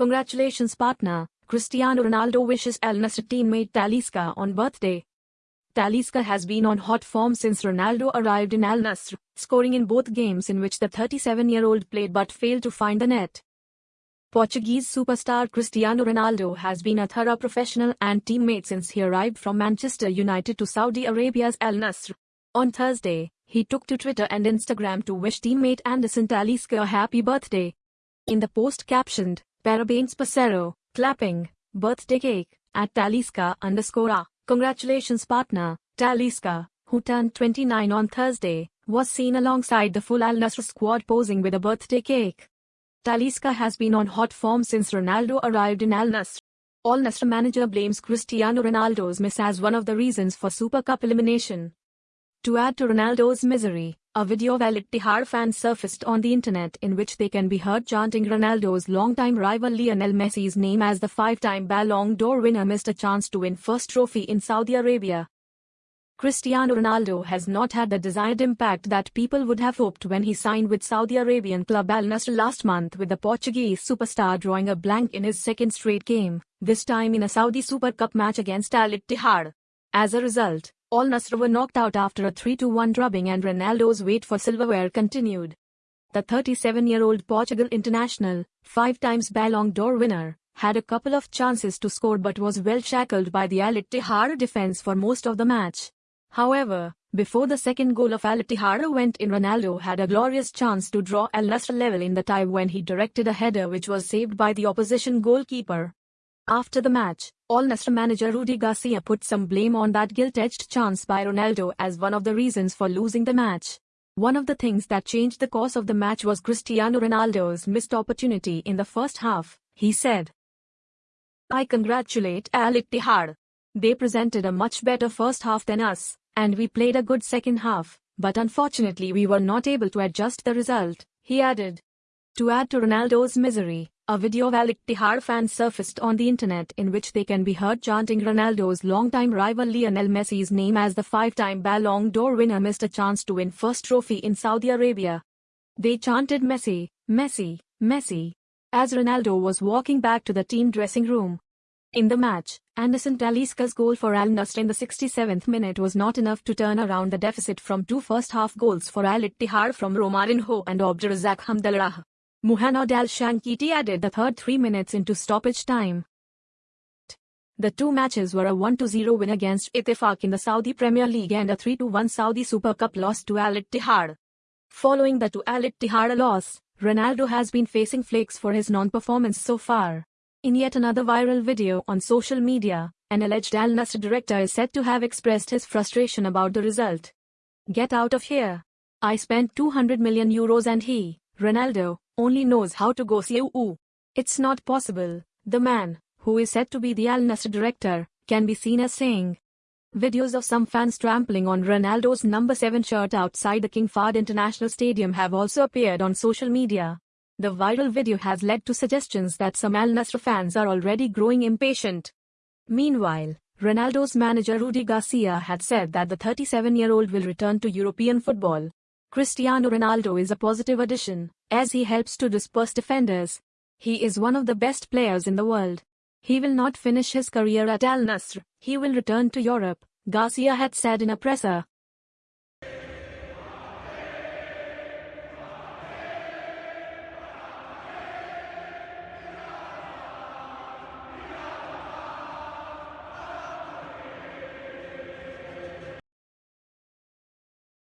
Congratulations partner, Cristiano Ronaldo wishes Al Nassr teammate Talisca on birthday. Talisca has been on hot form since Ronaldo arrived in Al Nassr, scoring in both games in which the 37-year-old played but failed to find the net. Portuguese superstar Cristiano Ronaldo has been a thorough professional and teammate since he arrived from Manchester United to Saudi Arabia's Al Nassr. On Thursday, he took to Twitter and Instagram to wish teammate Anderson Talisca a happy birthday. In the post captioned, Parabéns Parceiro, clapping, birthday cake, at Talisca underscore a. Congratulations partner, Talisca, who turned 29 on Thursday, was seen alongside the full Al Nassr squad posing with a birthday cake. Talisca has been on hot form since Ronaldo arrived in Al Nassr. Al Nassr manager blames Cristiano Ronaldo's miss as one of the reasons for Super Cup elimination. To add to Ronaldo's misery, a video of Al Ittihad fans surfaced on the internet in which they can be heard chanting Ronaldo's longtime rival Lionel Messi's name as the five-time Ballon d'Or winner missed a chance to win first trophy in Saudi Arabia. Cristiano Ronaldo has not had the desired impact that people would have hoped when he signed with Saudi Arabian club Al Nassr last month with the Portuguese superstar drawing a blank in his second straight game, this time in a Saudi Super Cup match against Al Ittihad. As a result, Al Nassr were knocked out after a 3-1 drubbing and Ronaldo's wait for silverware continued. The 37-year-old Portugal international, five times Ballon d'Or winner, had a couple of chances to score but was well shackled by the Al Ittihad defense for most of the match. However, before the second goal of Al Ittihad went in Ronaldo had a glorious chance to draw Al Nassr level in the tie when he directed a header which was saved by the opposition goalkeeper. After the match, Al Nassr manager Rudi Garcia put some blame on that gilt-edged chance by Ronaldo as one of the reasons for losing the match. One of the things that changed the course of the match was Cristiano Ronaldo's missed opportunity in the first half, he said. I congratulate Al Ittihad. They presented a much better first half than us, and we played a good second half, but unfortunately we were not able to adjust the result, he added. To add to Ronaldo's misery, a video of Al Ittihad fans surfaced on the internet in which they can be heard chanting Ronaldo's longtime rival Lionel Messi's name as the five-time Ballon d'Or winner missed a chance to win first trophy in Saudi Arabia. They chanted Messi, Messi, Messi, as Ronaldo was walking back to the team dressing room. In the match, Anderson Talisca's goal for Al Nassr in the 67th minute was not enough to turn around the deficit from two first-half goals for Al Ittihad from Romarinho and Abderrazak Hamdallah. Muhannad Al Shankiti added the third three minutes into stoppage time. The two matches were a 1-0 win against Ittifaq in the Saudi Premier League and a 3-1 Saudi Super Cup loss to Al Ittihad. Following the to Al Ittihad loss, Ronaldo has been facing flakes for his non-performance so far. In yet another viral video on social media, an alleged Al Nassr director is said to have expressed his frustration about the result. Get out of here. I spent 200 million euros and he, Ronaldo, only knows how to go CU. It's not possible. The man, who is said to be the Al Nassr director, can be seen as saying. Videos of some fans trampling on Ronaldo's number 7 shirt outside the King Fahd International Stadium have also appeared on social media. The viral video has led to suggestions that some Al Nassr fans are already growing impatient. Meanwhile, Ronaldo's manager Rudi Garcia had said that the 37-year-old will return to European football. Cristiano Ronaldo is a positive addition, as he helps to disperse defenders. He is one of the best players in the world. He will not finish his career at Al Nassr, he will return to Europe, Garcia had said in a presser.